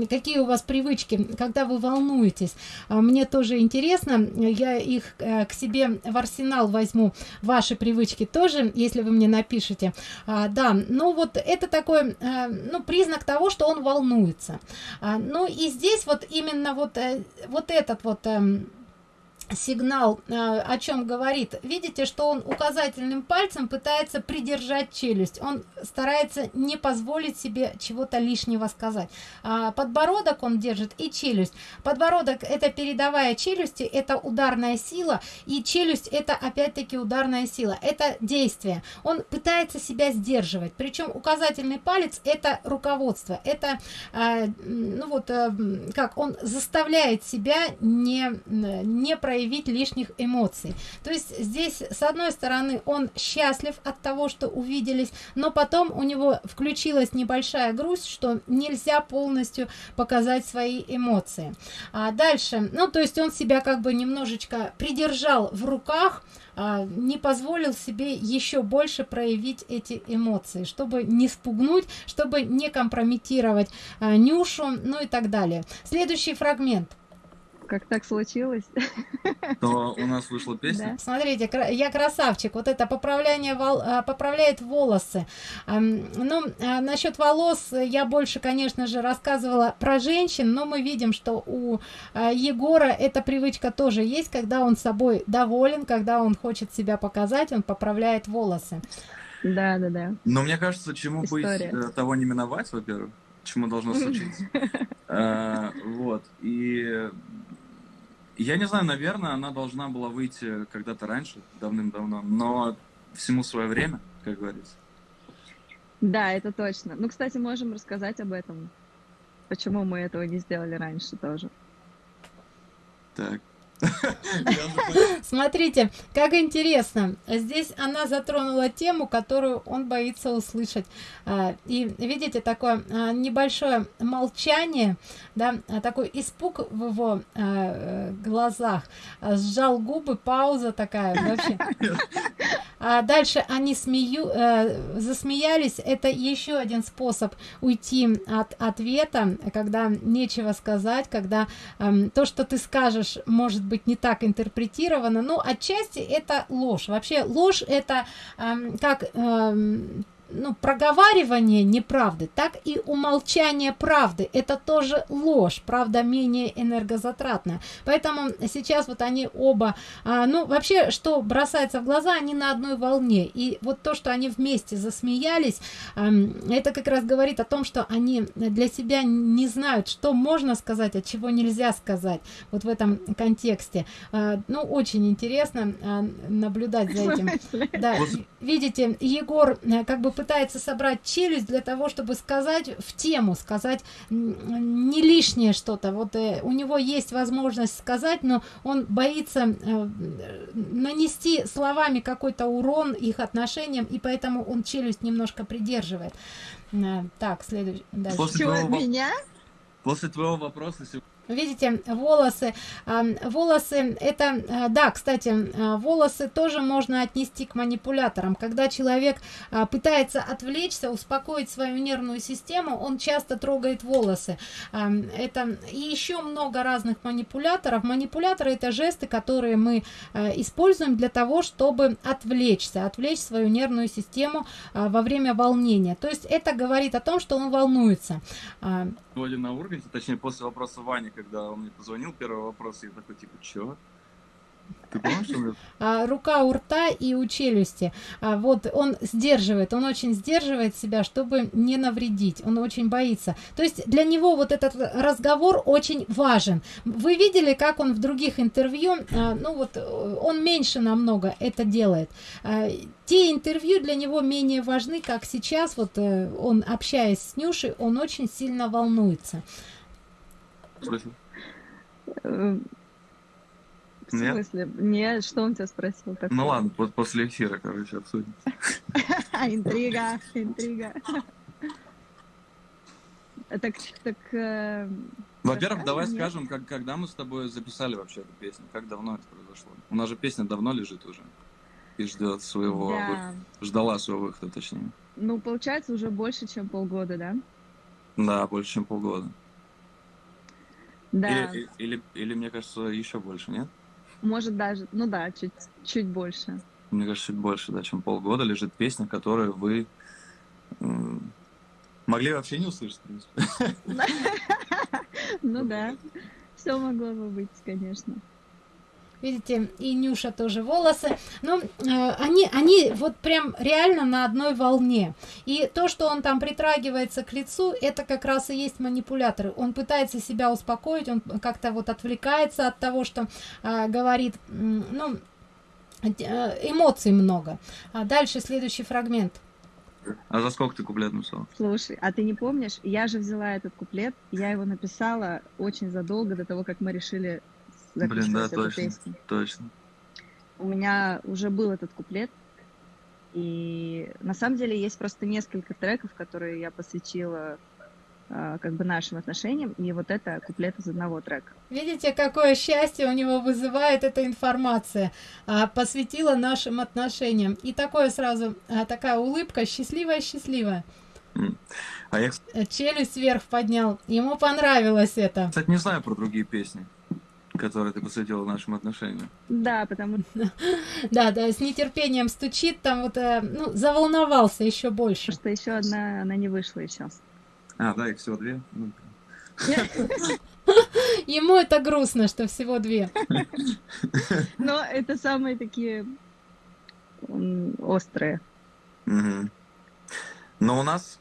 какие у вас привычки, когда вы волнуетесь. А, мне тоже интересно, я их э, к себе в арсенал возьму, ваши привычки тоже, если вы мне напишите. А, да, ну вот это такой, э, ну, признак того, что он волнуется. А, ну и здесь вот именно вот, э, вот этот вот эм, сигнал э, о чем говорит. Видите что он указательным пальцем пытается придержать челюсть. Он старается не позволить себе чего-то лишнего сказать. А, подбородок он держит и челюсть. Подбородок это передовая челюсти это ударная сила и челюсть это опять-таки ударная сила. Это действие. Он пытается себя сдерживать. Причем указательный палец это руководство. Это а, ну вот а, как он заставляет себя не не проявить проявить лишних эмоций. То есть здесь, с одной стороны, он счастлив от того, что увиделись, но потом у него включилась небольшая грусть, что нельзя полностью показать свои эмоции. А дальше, ну, то есть он себя как бы немножечко придержал в руках, а, не позволил себе еще больше проявить эти эмоции, чтобы не спугнуть, чтобы не компрометировать а, Нюшу, ну и так далее. Следующий фрагмент как так случилось. То у нас вышла (laughs) песня. Да. Смотрите, я красавчик. Вот это поправление вол... А, поправляет волосы. Ну, а, насчет волос я больше, конечно же, рассказывала про женщин, но мы видим, что у а, Егора эта привычка тоже есть, когда он собой доволен, когда он хочет себя показать, он поправляет волосы. Да, да, да. Но мне кажется, чему История. быть, э, того не миновать, во-первых чему должно случиться. (laughs) Вот. И я не знаю, наверное, она должна была выйти когда-то раньше, давным-давно, но всему свое время, как говорится. Да, это точно. Ну, кстати, можем рассказать об этом. Почему мы этого не сделали раньше тоже. Так. (laughs) Смотрите, как интересно. Здесь она затронула тему, которую он боится услышать. А, и видите, такое а, небольшое молчание, да, а, такой испуг в его глазах. Сжал губы, пауза такая вообще. (laughs) А дальше они смею, э, засмеялись. Это еще один способ уйти от ответа, когда нечего сказать, когда э, то, что ты скажешь, может быть не так интерпретировано. Но отчасти это ложь. Вообще ложь это э, как э, ну, проговаривание неправды, так и умолчание правды. Это тоже ложь, правда менее энергозатратная. Поэтому сейчас вот они оба, а, ну, вообще, что бросается в глаза, они на одной волне. И вот то, что они вместе засмеялись, а, это как раз говорит о том, что они для себя не знают, что можно сказать, а чего нельзя сказать. Вот в этом контексте. А, ну, очень интересно а, наблюдать за этим. (laughs) Да, видите, Егор э, как бы пытается собрать челюсть для того, чтобы сказать в тему, сказать не лишнее что-то. Вот э, у него есть возможность сказать, но он боится э, нанести словами какой-то урон их отношениям, и поэтому он челюсть немножко придерживает. Э, так, следующий. После твоего, меня? после твоего вопроса сегодня Видите, волосы, волосы, это, а, да, кстати, а, волосы тоже можно отнести к манипуляторам. Когда человек а, пытается отвлечься, успокоить свою нервную систему, он часто трогает волосы. Это и еще много разных манипуляторов. Манипуляторы это жесты, которые мы используем для того, чтобы отвлечься, отвлечь свою нервную систему во время волнения. То есть это говорит о том, что он волнуется. Сегодня на Урганте, точнее, после вопроса Вани, когда он мне позвонил, первый вопрос, я такой, типа, чё? Ты помнишь, мне- (laughs) а, рука у рта и у челюсти. А, вот он сдерживает, он очень сдерживает себя, чтобы не навредить. Он очень боится. То есть для него вот этот разговор очень важен. Вы видели, как он в других интервью, а, ну вот он меньше намного это делает. А, те интервью для него менее важны, как сейчас. Вот э, он общаясь с Нюшей, он очень сильно волнуется. Спросил? Э, В Нет? смысле? Нет, что он тебя спросил? такое? Ну ладно, по- после эфира, короче, обсудим. (laughs) Интрига, интрига. Так, так... э, Во-первых, давай мне. скажем, как, когда мы с тобой записали вообще эту песню, как давно это произошло. У нас же песня давно лежит уже и ждет своего, Да. вы- ждала своего выхода, точнее. Ну, получается, уже больше, чем полгода, да? Да, больше, чем полгода. Да, Или, или, или, мне кажется, еще больше, нет? может даже, ну да, чуть, чуть больше. Мне кажется, чуть больше, да, чем полгода лежит песня, которую вы могли вообще не услышать, в принципе. (laughs) Ну (laughs) да, все могло бы быть, конечно. Видите, и Нюша тоже волосы. Ну, э, они, они вот прям реально на одной волне. И то, что он там притрагивается к лицу, это как раз и есть манипуляторы. Он пытается себя успокоить, он как-то вот отвлекается от того, что э, говорит, ну, эмоций много. А дальше следующий фрагмент. А за сколько ты куплет написал? Слушай, а ты не помнишь, я же взяла этот куплет, я его написала очень задолго до того, как мы решили Блин, да, точно, песню. точно. У меня уже был этот куплет, и на самом деле есть просто несколько треков, которые я посвятила а, как бы нашим отношениям, и вот это куплет из одного трека. Видите, какое счастье у него вызывает эта информация. А, посвятила нашим отношениям. И такое сразу, а, такая улыбка, счастливая-счастливая. А я, Челюсть вверх поднял. Ему понравилось это. кстати, не знаю про другие песни, которые ты посвятила нашим отношениям. Да, потому (laughs) Да, да, с нетерпением стучит, там вот, э, ну, заволновался еще больше. что еще одна, она не вышла еще. А, да, их всего две. Ну, (laughs) Ему это грустно, что всего две. (laughs) Но это самые такие острые. Но у нас,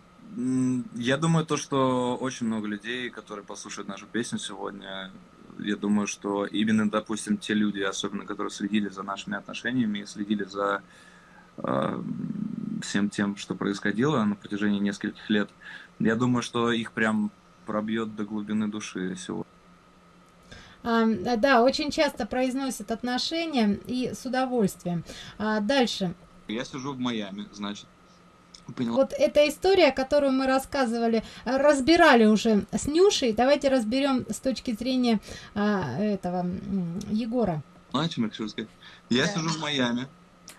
я думаю, то, что очень много людей, которые послушают нашу песню сегодня, я думаю, что именно, допустим, те люди, особенно которые следили за нашими отношениями и следили за э, всем тем, что происходило на протяжении нескольких лет, я думаю, что их прям пробьет до глубины души сегодня. А, да, очень часто произносят отношения и с удовольствием. А, дальше. Я сижу в Майами, значит. Поняла. Вот эта история, которую мы рассказывали, а, разбирали уже с Нюшей. Давайте разберем с точки зрения а, этого Егора. Знаете, что я хочу сказать? Я Да. сижу в Майами,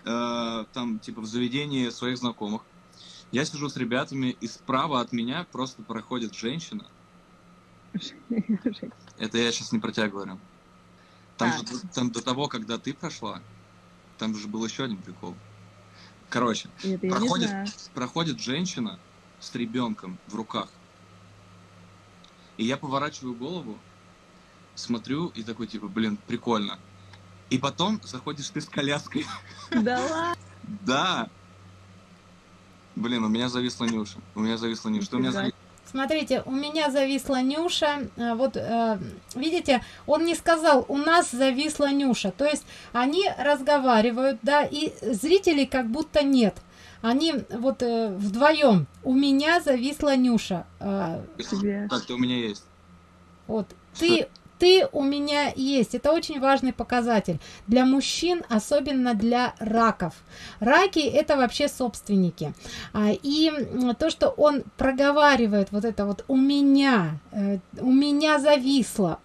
э, там, типа, в заведении своих знакомых. Я сижу с ребятами, и справа от меня просто проходит женщина. Это я сейчас не про тебя говорю. Там А. же там до того, когда ты прошла, там же был еще один прикол. Короче, Это проходит, проходит женщина с ребенком в руках. И я поворачиваю голову, смотрю и такой, типа, блин, прикольно. И потом заходишь ты с коляской. (laughs) Да ладно. Да. Блин, у меня зависла Нюша. У меня зависла Нюша. Что у меня Нифига. Смотрите, у меня зависла Нюша. А, Вот, э, видите, он не сказал, у нас зависла Нюша. То есть они разговаривают, да, и зрителей как будто нет. Они вот э, вдвоем. У меня зависла Нюша. Так, ты у меня есть. Вот ты, ты у меня есть. Это очень важный показатель для мужчин, особенно для раков. Раки это вообще собственники. А, И то, что он проговаривает вот это вот у меня, э, у меня зависло,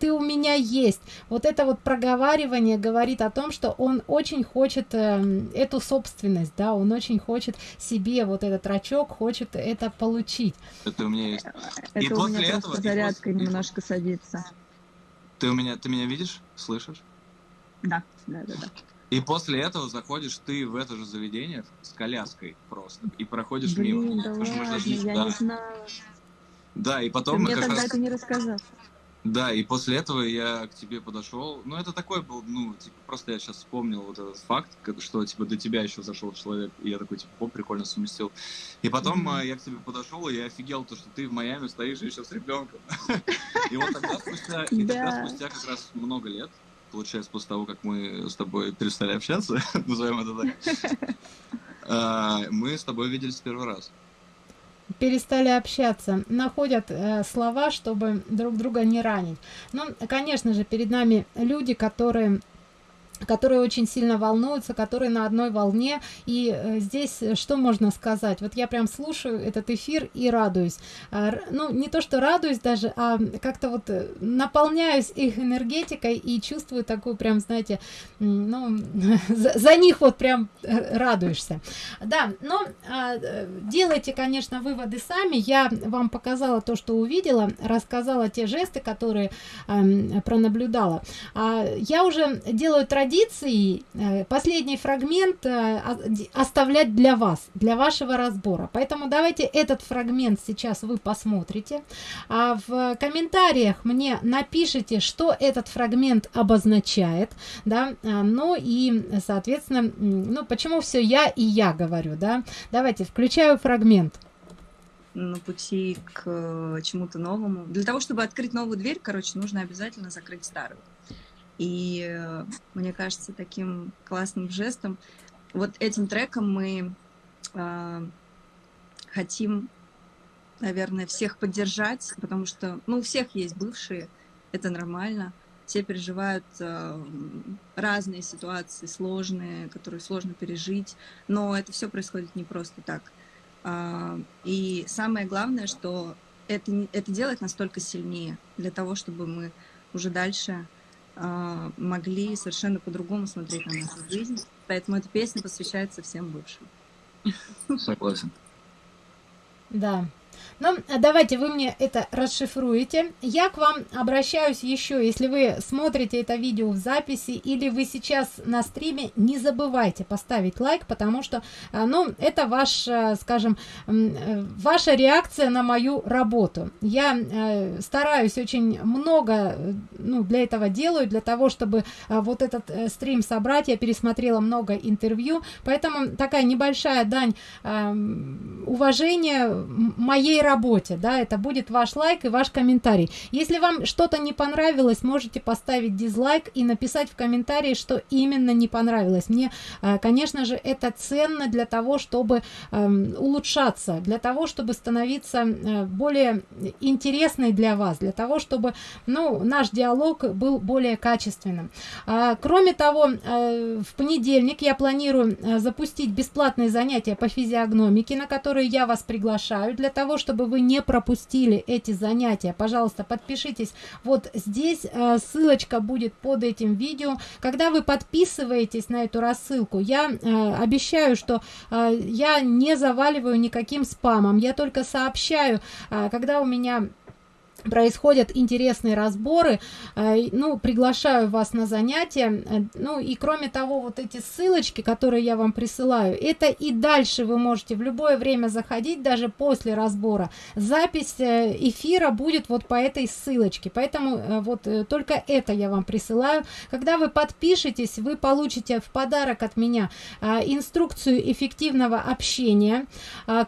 ты у меня есть. Вот это вот проговаривание говорит о том, что он очень хочет эм, эту собственность, да, он очень хочет себе вот этот рачок, хочет это получить. Это у меня есть. Это у после меня этого- просто и зарядка после- немножко садится. Ты у меня, ты меня видишь? Слышишь? Да, да, да, да. И после этого заходишь ты в это же заведение с коляской просто. И проходишь Блин, мимо. да ладно, даже не- я да. не знаю. Да, и Ты потом мы мне как тогда раз... это не рассказал. Да, и после этого я к тебе подошел. Ну, это такой был, ну, типа, просто я сейчас вспомнил вот этот факт, как- что, типа, до тебя еще зашел человек, и я такой, типа, о, прикольно совместил. И потом а, я к тебе подошел, и я офигел, то, что ты в Майами стоишь еще с ребенком. (laughs) И вот тогда спустя, и тогда Да. спустя как раз много лет, получается, после того, как мы с тобой перестали общаться, (laughs) назовем это так, (laughs) а, мы с тобой виделись первый раз. Перестали общаться, находят э, слова, чтобы друг друга не ранить. Ну, конечно же, перед нами люди, которые которые очень сильно волнуются, которые на одной волне. И э, здесь э, что можно сказать? Вот я прям слушаю этот эфир и радуюсь. А, ну, не то, что радуюсь даже, а как-то вот э, наполняюсь их энергетикой и чувствую такую прям, знаете, ну, (laughs) за, за них вот прям радуешься. Да, но а, делайте, конечно, выводы сами. Я вам показала то, что увидела, рассказала те жесты, которые пронаблюдала. А, я уже делаю традицией э, последний фрагмент э, оставлять для вас, для вашего разбора. Поэтому давайте этот фрагмент сейчас вы посмотрите. А в комментариях мне напишите, что этот фрагмент обозначает, да, а, ну и, соответственно, ну почему все я и я говорю, да. Давайте включаю фрагмент. на пути к э, чему-то новому. Для того, чтобы открыть новую дверь, короче, нужно обязательно закрыть старую. И э, мне кажется, таким классным жестом, вот этим треком мы э, хотим, наверное, всех поддержать, потому что, ну, у всех есть бывшие, это нормально. Все переживают э, разные ситуации, сложные, которые сложно пережить, но это все происходит не просто так. А, И самое главное, что это, это делает нас только сильнее для того, чтобы мы уже дальше могли совершенно по-другому смотреть на нашу жизнь. Поэтому эта песня посвящается всем бывшим. Согласен. Да. Ну, а давайте вы мне это расшифруете. Я к вам обращаюсь еще, если вы смотрите это видео в записи или вы сейчас на стриме, не забывайте поставить лайк, потому что, а, ну, это ваш, э, скажем, э, ваша реакция на мою работу. Я э, стараюсь очень много, э, ну, для этого делаю, для того, чтобы вот этот э, стрим собрать. Я пересмотрела много интервью, поэтому такая небольшая дань уважения моей моей работе, да, это будет ваш лайк и ваш комментарий. Если вам что-то не понравилось, можете поставить дизлайк и написать в комментарии, что именно не понравилось. Мне, э, конечно же, это ценно для того, чтобы эм, улучшаться, для того, чтобы становиться э, более интересной для вас, для того, чтобы, ну, наш диалог был более качественным. А, кроме того, э, в понедельник я планирую запустить бесплатные занятия по физиогномике, на которые я вас приглашаю, для того, чтобы вы не пропустили эти занятия. Пожалуйста, подпишитесь вот здесь, ссылочка будет под этим видео. Когда вы подписываетесь на эту рассылку, я обещаю, что я не заваливаю никаким спамом, я только сообщаю, когда у меня происходят интересные разборы. Э, ну приглашаю вас на занятия. Э, ну и кроме того вот эти ссылочки которые я вам присылаю это и дальше вы можете в любое время заходить даже после разбора. Запись э, эфира будет вот по этой ссылочке. Поэтому вот только это я вам присылаю. Когда вы подпишетесь вы получите в подарок от меня инструкцию эффективного общения.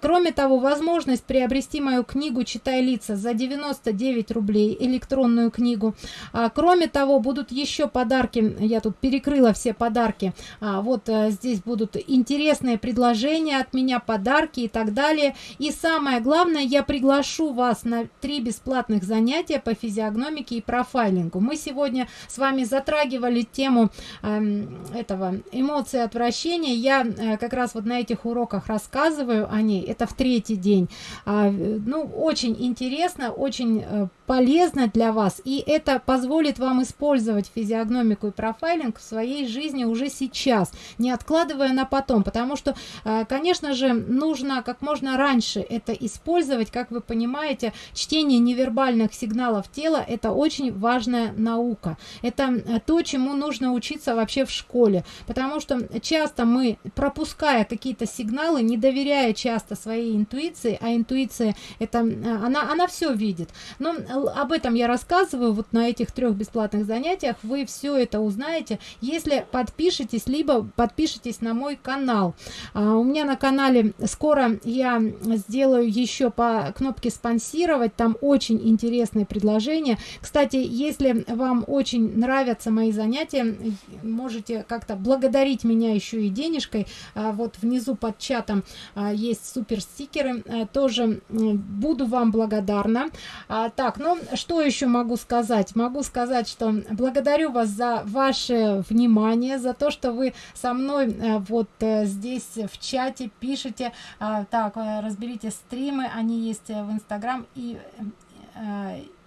Кроме того возможность приобрести мою книгу читай лица за 99 9 рублей электронную книгу. А, кроме того будут еще подарки. Я тут перекрыла все подарки. А, вот а, здесь будут интересные предложения от меня подарки и так далее. И самое главное я приглашу вас на три бесплатных занятия по физиогномике и профайлингу. Мы сегодня с вами затрагивали тему э, этого эмоции отвращения. Я э, как раз вот на этих уроках рассказываю о ней. Это в третий день. А, ну очень интересно очень э, полезно для вас и это позволит вам использовать физиогномику и профайлинг в своей жизни уже сейчас не откладывая на потом. Потому что э, конечно же нужно как можно раньше это использовать. Как вы понимаете чтение невербальных сигналов тела это очень важная наука. Это э, то чему нужно учиться вообще в школе. Потому что часто мы пропуская какие-то сигналы не доверяя часто своей интуиции а интуиция это она она все видит но об этом я рассказываю вот на этих трех бесплатных занятиях вы все это узнаете если подпишитесь либо подпишитесь на мой канал. А, у меня на канале скоро я сделаю еще по кнопке спонсировать там очень интересные предложения. Кстати если вам очень нравятся мои занятия можете как-то благодарить меня еще и денежкой. А, вот внизу под чатом а, есть супер стикеры а, тоже буду вам благодарна. А, так ну что еще могу сказать? Могу сказать что благодарю вас за ваше внимание за то что вы со мной э, вот э, здесь в чате пишите а, так э, разберите стримы они есть в инстаграм и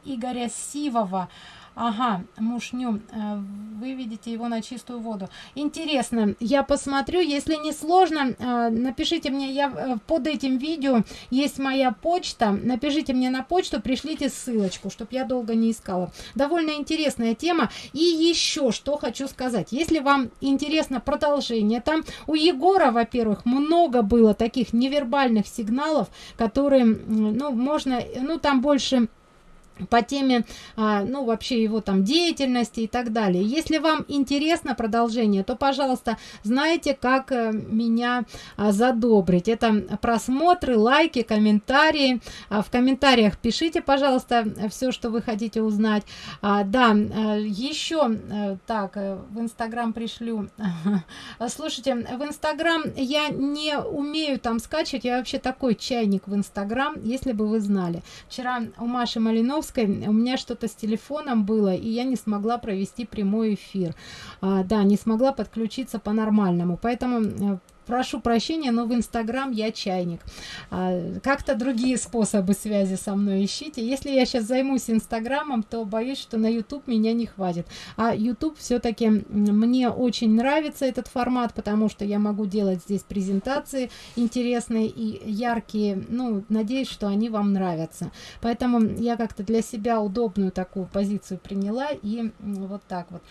игоря сивова Ага, мушню, э, выведите его на чистую воду. Интересно, я посмотрю, если не сложно, э, напишите мне, я э, под этим видео есть моя почта, напишите мне на почту, пришлите ссылочку, чтобы я долго не искала. Довольно интересная тема. И еще что хочу сказать, если вам интересно продолжение, там у Егора, во-первых, много было таких невербальных сигналов, которые, ну, можно, ну, там больше по теме а, ну вообще его там деятельности и так далее. Если вам интересно продолжение то пожалуйста знаете как э, меня а, задобрить. Это просмотры лайки комментарии. А, в комментариях пишите пожалуйста все что вы хотите узнать. Да а, еще а, так в инстаграм пришлю. (laughs) Слушайте в инстаграм я не умею там скачивать. Я вообще такой чайник в инстаграм если бы вы знали. Вчера у маши малинов Московской. У меня что-то с телефоном было и я не смогла провести прямой эфир. А, да не смогла подключиться по-нормальному. Поэтому э, прошу прощения но в инстаграм я чайник. А, как-то другие способы связи со мной ищите. Если я сейчас займусь инстаграмом то боюсь что на youtube меня не хватит. А youtube все-таки мне очень нравится этот формат потому что я могу делать здесь презентации интересные и яркие. Ну надеюсь что они вам нравятся. Поэтому я как-то для себя удобную такую позицию приняла и вот так вот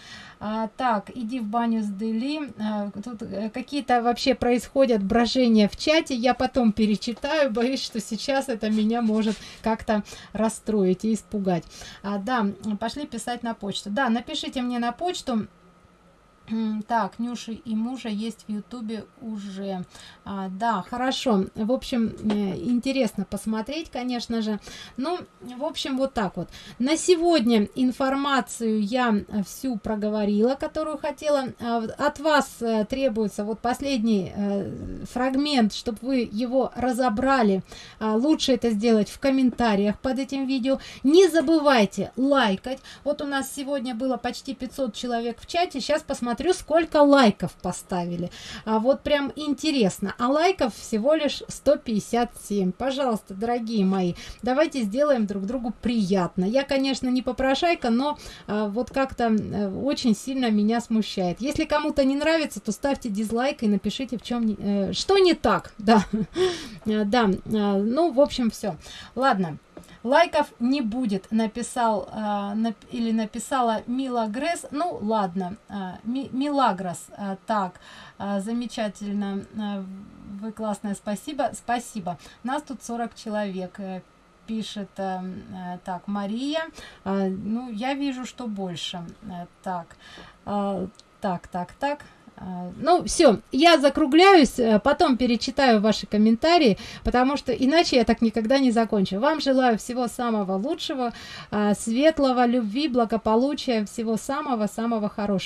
а, так иди в баню с дели. А, тут э, какие-то вообще происходят брожения в чате. Я потом перечитаю боюсь что сейчас это меня может как-то расстроить и испугать. А, да пошли писать на почту. Да напишите мне на почту Так, Нюши и мужа есть в Ютубе уже. А, да, хорошо. В общем, э, интересно посмотреть, конечно же. Ну, в общем, вот так вот. На сегодня информацию я всю проговорила, которую хотела. А, От вас э, требуется вот последний э, фрагмент, чтобы вы его разобрали. А, Лучше это сделать в комментариях под этим видео. Не забывайте лайкать. Вот у нас сегодня было почти 500 человек в чате. Сейчас посмотрю, сколько лайков поставили. А вот прям интересно. А лайков всего лишь 157. Пожалуйста, дорогие мои, давайте сделаем друг другу приятно. Я, конечно, не попрошайка, но а, вот как-то э, очень сильно меня смущает. Если кому-то не нравится, то ставьте дизлайк и напишите, в чем э, что не так. Да, (laughs) да. э, Ну, в общем, все. Ладно. Лайков не будет, написал а, нап- или написала Мила Гресс. Ну, ладно, а, Ми- Милагрос. а, так, а, замечательно. а, вы классная, спасибо. Спасибо. Нас тут 40 человек. э, Пишет э, э, так Мария. Ну, я вижу, что больше. Э, так, так, так, так. А, Ну, все, я закругляюсь, э, потом перечитаю ваши комментарии, потому что иначе я так никогда не закончу. Вам желаю всего самого лучшего, а, светлого, любви, благополучия, всего самого-самого хорошего.